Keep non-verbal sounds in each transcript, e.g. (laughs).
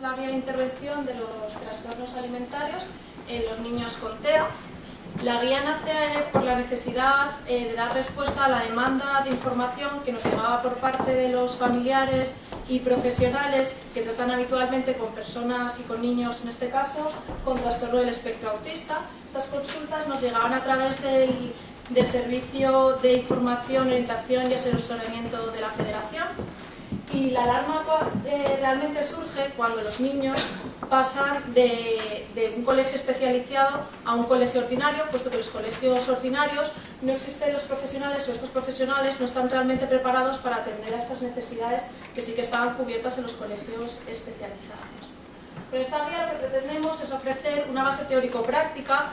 La guía de intervención de los trastornos alimentarios en los niños con TEA. La guía nace por la necesidad eh, de dar respuesta a la demanda de información que nos llegaba por parte de los familiares y profesionales que tratan habitualmente con personas y con niños, en este caso, con trastorno del espectro autista. Estas consultas nos llegaban a través del, del Servicio de Información, Orientación y Asesoramiento de la Federación y la alarma eh, realmente surge cuando los niños pasan de, un colegio especializado a un colegio ordinario, puesto que los colegios ordinarios no existen los profesionales o estos profesionales no están realmente preparados para atender a estas necesidades que sí que estaban cubiertas en los colegios especializados. Con esta guía lo que pretendemos es ofrecer una base teórico-práctica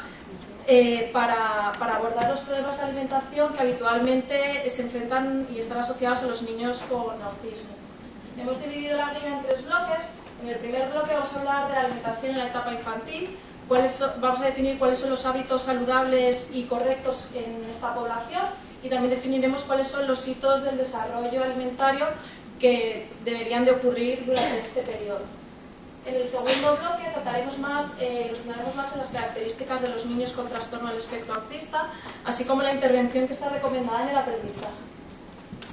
eh, para, abordar los problemas de alimentación que habitualmente se enfrentan y están asociados a los niños con autismo. Hemos dividido la guía en tres bloques. En el primer bloque vamos a hablar de la alimentación en la etapa infantil, vamos a definir cuáles son los hábitos saludables y correctos en esta población y también definiremos cuáles son los hitos del desarrollo alimentario que deberían de ocurrir durante este periodo. En el segundo bloque trataremos más, eh, nos centraremos más en las características de los niños con trastorno del espectro autista, así como la intervención que está recomendada en el aprendizaje.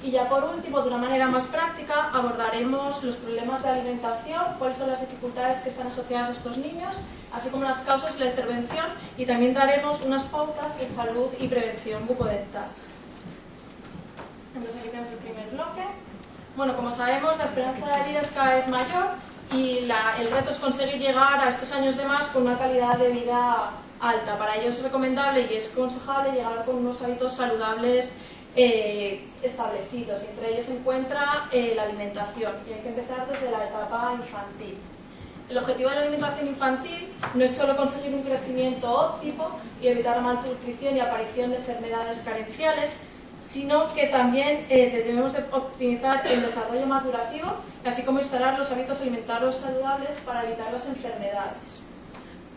Y ya por último, de una manera más práctica, abordaremos los problemas de alimentación, cuáles son las dificultades que están asociadas a estos niños, así como las causas de la intervención y también daremos unas pautas en salud y prevención bucodental. Entonces aquí tenemos el primer bloque. Bueno, como sabemos, la esperanza de vida es cada vez mayor y el reto es conseguir llegar a estos años de más con una calidad de vida alta. Para ello es recomendable y es aconsejable llegar con unos hábitos saludables eh, establecidos. Entre ellos se encuentra eh, la alimentación y hay que empezar desde la etapa infantil. El objetivo de la alimentación infantil no es solo conseguir un crecimiento óptimo y evitar la malnutrición y aparición de enfermedades carenciales, sino que también eh, debemos de optimizar el desarrollo madurativo, así como instalar los hábitos alimentarios saludables para evitar las enfermedades.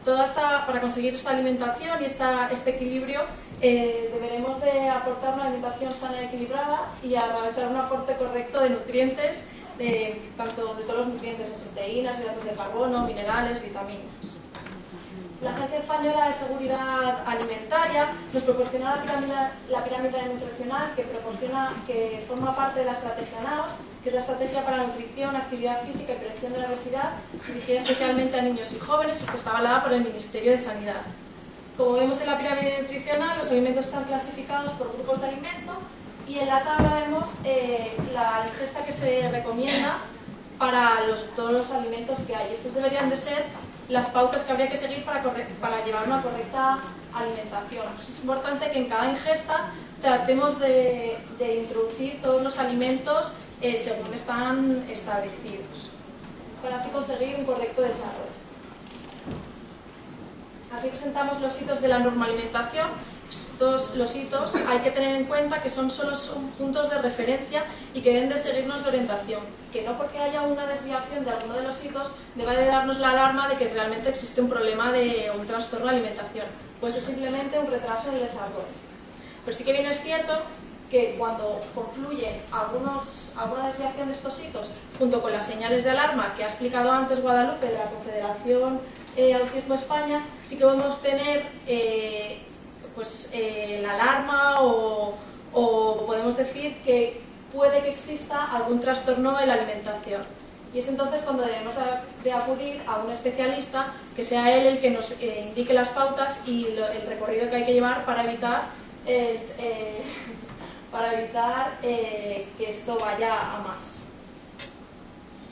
Toda esta, para conseguir esta alimentación y esta, este equilibrio eh, deberemos de aportar una alimentación sana y equilibrada y a realizar un aporte correcto de nutrientes, de, tanto de todos los nutrientes, proteínas, hidratos de carbono, minerales, vitaminas. La Agencia Española de Seguridad Alimentaria nos proporciona la pirámide, nutricional que, proporciona, que forma parte de la estrategia NAOS, que es la estrategia para nutrición, actividad física y prevención de la obesidad, dirigida especialmente a niños y jóvenes y que está avalada por el Ministerio de Sanidad. Como vemos en la pirámide nutricional, los alimentos están clasificados por grupos de alimento y en la tabla vemos eh, la ingesta que se recomienda para todos los alimentos que hay. Estos deberían de ser las pautas que habría que seguir para, llevar una correcta alimentación. es importante que en cada ingesta tratemos de, introducir todos los alimentos eh, según están establecidos, para así conseguir un correcto desarrollo. Aquí presentamos los hitos de la normalimentación. Estos, los hitos hay que tener en cuenta que son solo puntos de referencia y que deben de seguirnos de orientación. Que no porque haya una desviación de alguno de los hitos deba de darnos la alarma de que realmente existe un problema de un trastorno de alimentación. Puede ser simplemente un retraso en el desarrollo. Pero sí que bien es cierto que cuando confluye algunos, alguna desviación de estos hitos junto con las señales de alarma que ha explicado antes Guadalupe de la Confederación eh, Autismo España, sí que podemos tener eh, pues, eh, la alarma o, podemos decir que puede que exista algún trastorno en la alimentación. Y es entonces cuando debemos de acudir a un especialista que sea él el que nos indique las pautas y el recorrido que hay que llevar para evitar, (laughs) para evitar que esto vaya a más.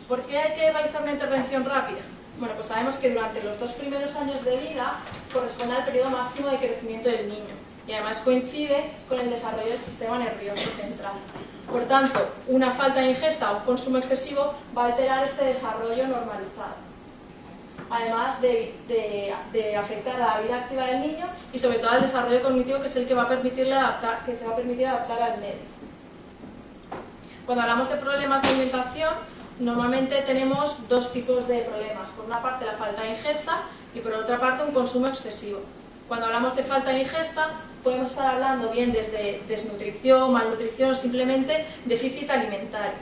¿Por qué hay que realizar una intervención rápida? Bueno, pues sabemos que durante los dos primeros años de vida corresponde al periodo máximo de crecimiento del niño y además coincide con el desarrollo del sistema nervioso central. Por tanto, una falta de ingesta o un consumo excesivo va a alterar este desarrollo normalizado. Además de, afectar a la vida activa del niño y sobre todo al desarrollo cognitivo que es el que va a permitirle adaptar, que se va a permitir adaptar al medio. Cuando hablamos de problemas de alimentación, Normalmente tenemos dos tipos de problemas. Por una parte la falta de ingesta y por otra parte un consumo excesivo. Cuando hablamos de falta de ingesta podemos estar hablando bien desde desnutrición, malnutrición o simplemente déficit alimentario.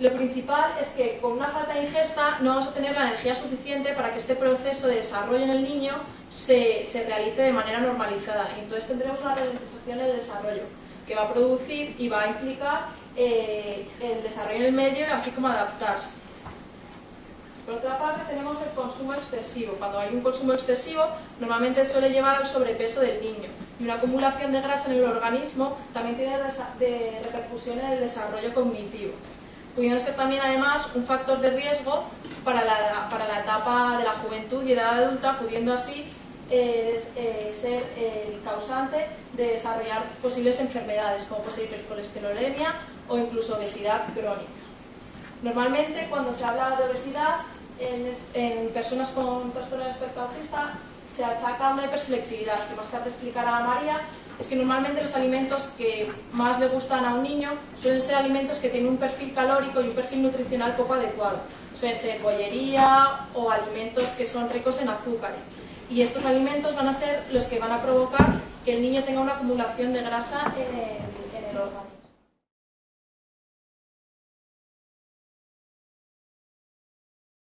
Lo principal es que con una falta de ingesta no vamos a tener la energía suficiente para que este proceso de desarrollo en el niño se, se realice de manera normalizada. Y entonces tendremos una ralentización del desarrollo que va a producir y va a implicar eh, el desarrollo en el medio, así como adaptarse. Por otra parte, tenemos el consumo excesivo. Cuando hay un consumo excesivo, normalmente suele llevar al sobrepeso del niño. Y una acumulación de grasa en el organismo también tiene de repercusión en el desarrollo cognitivo. Pudiendo ser también, además, un factor de riesgo para la, para la etapa de la juventud y edad adulta, pudiendo así eh, ser el causante de desarrollar posibles enfermedades, como puede ser hipercolesterolemia o incluso obesidad crónica. Normalmente, cuando se habla de obesidad en, personas con trastorno de espectro se achaca una hiperselectividad, que más tarde explicará María, es que normalmente los alimentos que más le gustan a un niño suelen ser alimentos que tienen un perfil calórico y un perfil nutricional poco adecuado. Suelen ser bollería o alimentos que son ricos en azúcares. Y estos alimentos van a ser los que van a provocar que el niño tenga una acumulación de grasa en el órgano.